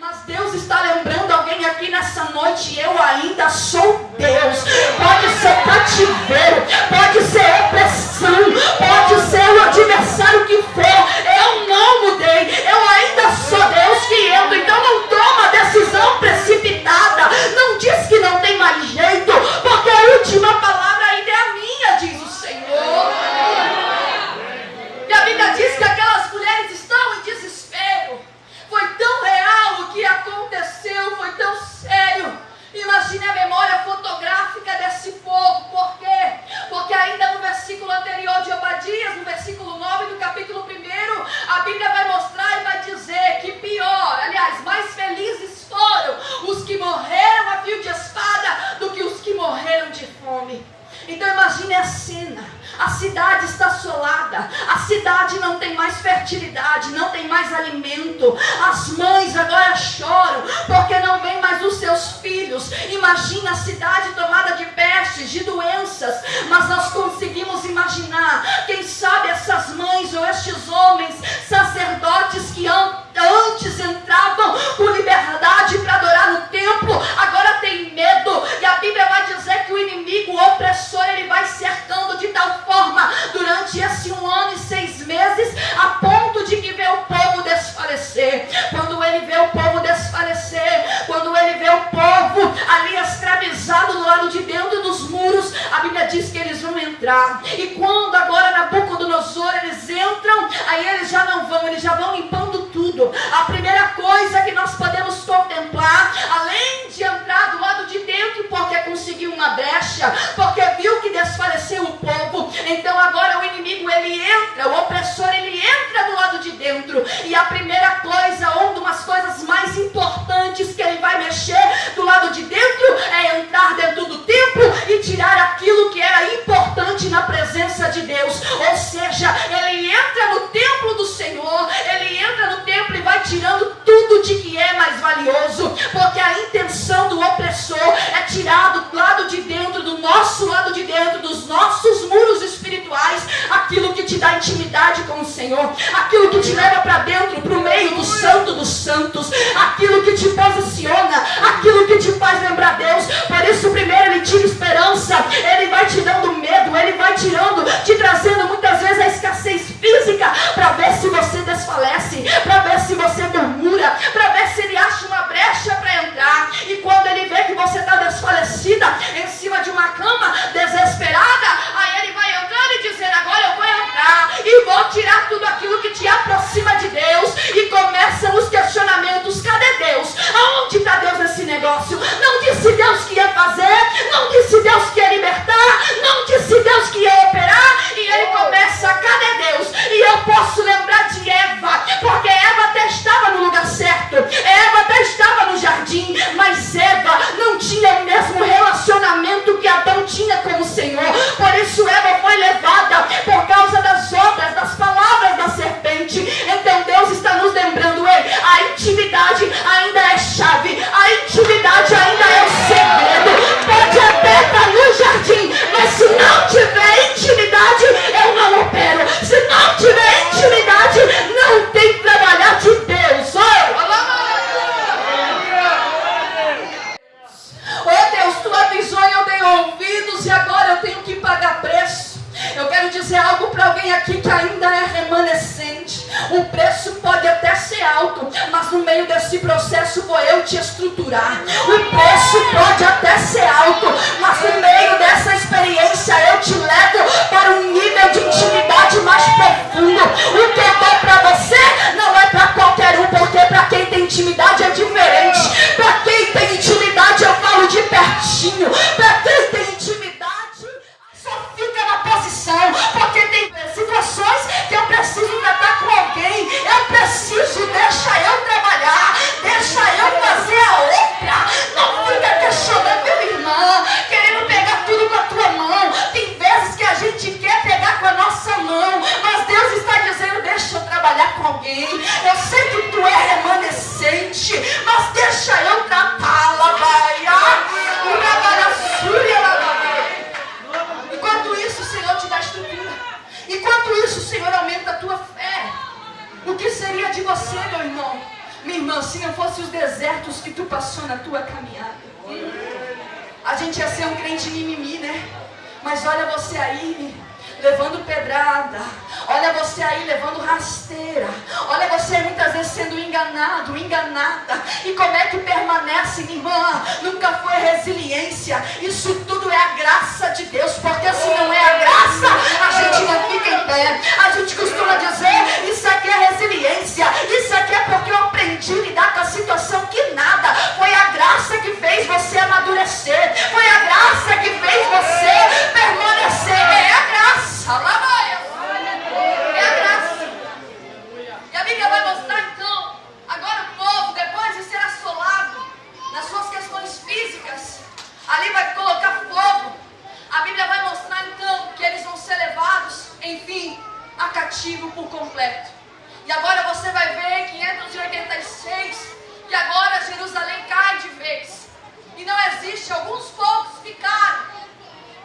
Mas Deus está lembrando alguém aqui nessa noite. Eu ainda sou Deus. Pode ser cativeiro, pode ser opressão, pode ser o adversário que for. Eu não mudei. Eu ainda sou Deus que entro. Então não toma decisão precipitada. Não diz que não tem mais jeito, porque a última palavra ainda é a minha, diz o Senhor. E a Bíblia diz que aquelas mulheres estão em desespero. Foi tão real o que aconteceu, foi tão sério. Imagine a memória fotográfica desse povo. Por quê? Porque ainda no versículo anterior de Obadias, no versículo 9 do capítulo 1, a Bíblia vai mostrar e vai dizer que pior, aliás, mais felizes foram os que morreram a fio de espada do que os que morreram de fome. Então imagine a cena. A cidade está assolada. A cidade não tem mais fertilidade, não tem mais alimento. As mães agora choram porque não vem mais os seus filhos. Imagina a cidade tomada de pestes, de doenças. Durante esse um ano e seis meses, a ponto de que vê o povo desfalecer. Quando ele vê o povo desfalecer, quando ele vê o povo ali escravizado do lado de dentro dos muros, a Bíblia diz que eles vão entrar. E quando agora Nabucodonosor eles entram, aí eles já não vão, eles já vão limpando tudo. A primeira coisa que nós podemos contemplar, E a primeira coisa, uma das coisas mais importantes que ele vai mexer do lado de dentro é entrar dentro do templo e tirar aquilo que era importante na presença de Deus. Ou seja, ele entra no templo do Senhor, ele entra no templo e vai tirando tudo de que é mais valioso, porque a intenção do opressor é tirar do lado de dentro, do nosso lado de dentro, dos nossos muros aquilo que te dá intimidade com o Senhor, aquilo que te leva para dentro, para o meio do santo dos santos, aquilo que te posiciona, aquilo que te faz lembrar Deus. Por isso, primeiro ele tira esperança, ele vai te dando medo, ele vai tirando, te trazendo muitas vezes a escassez física para ver se você desfalece, para ver se você murmura, para ver se ele acha uma brecha para entrar. E quando ele vê que você está desfalecida em mas no meio desse processo vou eu te estruturar. O preço pode até ser alto, mas no meio dessa experiência eu te levo para um nível de intimidade mais profundo. O que eu dou para você não é para qualquer um, porque para quem tem intimidade é diferente. Para de você, meu irmão? Minha irmã, se não fosse os desertos que tu passou na tua caminhada, a gente ia ser um crente mimimi, né? Mas olha você aí, levando pedrada. Olha você aí levando rasteira. Olha você muitas vezes sendo enganado, enganada. E como é que permanece, minha irmã? Nunca foi resiliência. Isso tudo é a graça de Deus. Porque se não é a graça, a gente não fica em pé. A gente costuma dizer: Isso aqui é resiliência. Isso aqui é porque eu aprendi a lidar com a situação que nada. Foi a graça que fez você amadurecer. Foi a graça que fez você permanecer. É a graça. Alabaia. É a graça. E a Bíblia vai mostrar então, agora o povo, depois de ser assolado nas suas questões físicas, ali vai colocar fogo. A Bíblia vai mostrar então que eles vão ser levados, enfim, a cativo por completo. E agora você vai ver 586 que agora Jerusalém cai de vez. E não existe, alguns poucos ficaram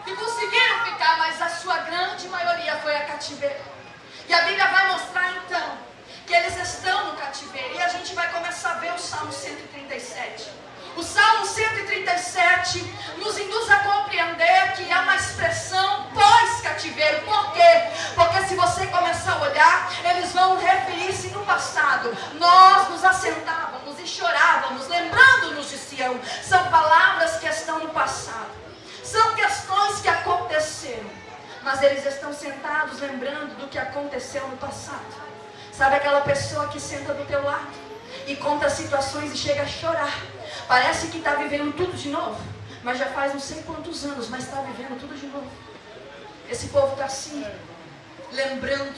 que conseguiram ficar, mas a sua grande maioria foi a cativeiro. E a Bíblia vai mostrar então que eles estão no cativeiro. E a gente vai começar a ver o Salmo 137. O Salmo 137 nos induz a compreender que há uma expressão pós-cativeiro. Por quê? Porque se você começar a olhar, eles vão referir-se no passado. Nós nos assentávamos e chorávamos, lembrando-nos de Sião. São palavras que estão no passado. São questões que aconteceram, mas eles estão sentados lembrando do que aconteceu no passado. Sabe aquela pessoa que senta do teu lado e conta situações e chega a chorar? Parece que está vivendo tudo de novo, mas já faz não sei quantos anos, mas está vivendo tudo de novo. Esse povo está assim, lembrando.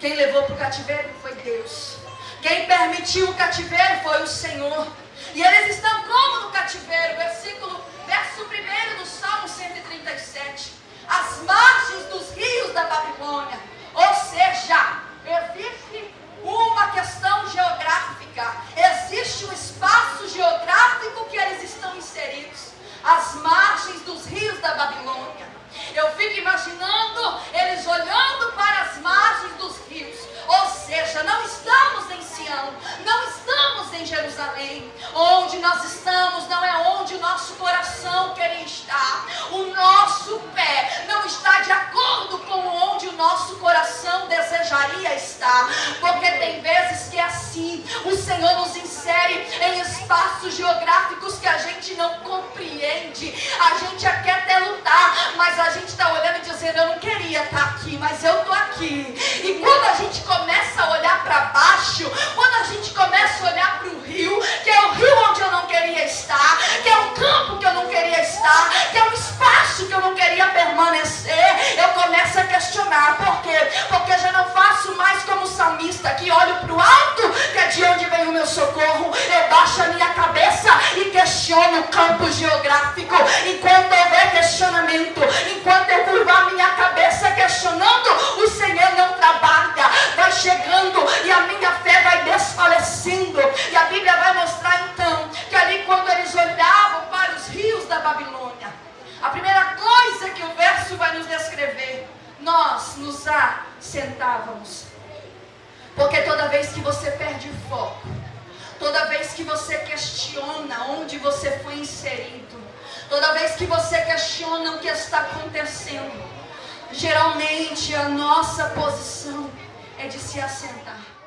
Quem levou para o cativeiro foi Deus. Quem permitiu o cativeiro foi o Senhor. E eles estão como no cativeiro? Versículo verso 1 do Salmo 137. As margens dos rios da Babilônia. Ou seja, existe uma questão geográfica, existe um espaço geográfico que eles estão inseridos. As margens dos rios da Babilônia. Eu fico imaginando eles olhando para as margens dos rios. Ou seja, não estamos em Sião, não estamos em Jerusalém. Onde nós estamos não é onde o nosso coração queria estar. O nosso pé não está de acordo com onde o nosso coração desejaria estar. Porque tem vezes que é assim. O Senhor nos insere em espaços geográficos que a gente não compreende. A gente quer até lutar, mas a gente está olhando e dizendo: Eu não queria estar aqui, mas eu estou aqui. E quando a gente começa a olhar para baixo, quando a gente começa a olhar para o rio, que é o rio onde eu não queria estar, que é um campo que eu não queria estar, que é um espaço que eu não queria permanecer, eu começo a questionar. Por quê? Porque já não faço mais como salmista, que olho para o alto, que é de onde vem o meu socorro, eu baixo a minha cabeça e questiono o campo geográfico. Enquanto houver questionamento, enquanto eu curvar a minha cabeça questionando, o Senhor não trabalha. Vai chegando e a minha fé a Bíblia vai mostrar então que ali quando eles olhavam para os rios da Babilônia, a primeira coisa que o verso vai nos descrever, nós nos assentávamos. Porque toda vez que você perde o foco, toda vez que você questiona onde você foi inserido, toda vez que você questiona o que está acontecendo, geralmente a nossa posição é de se assentar.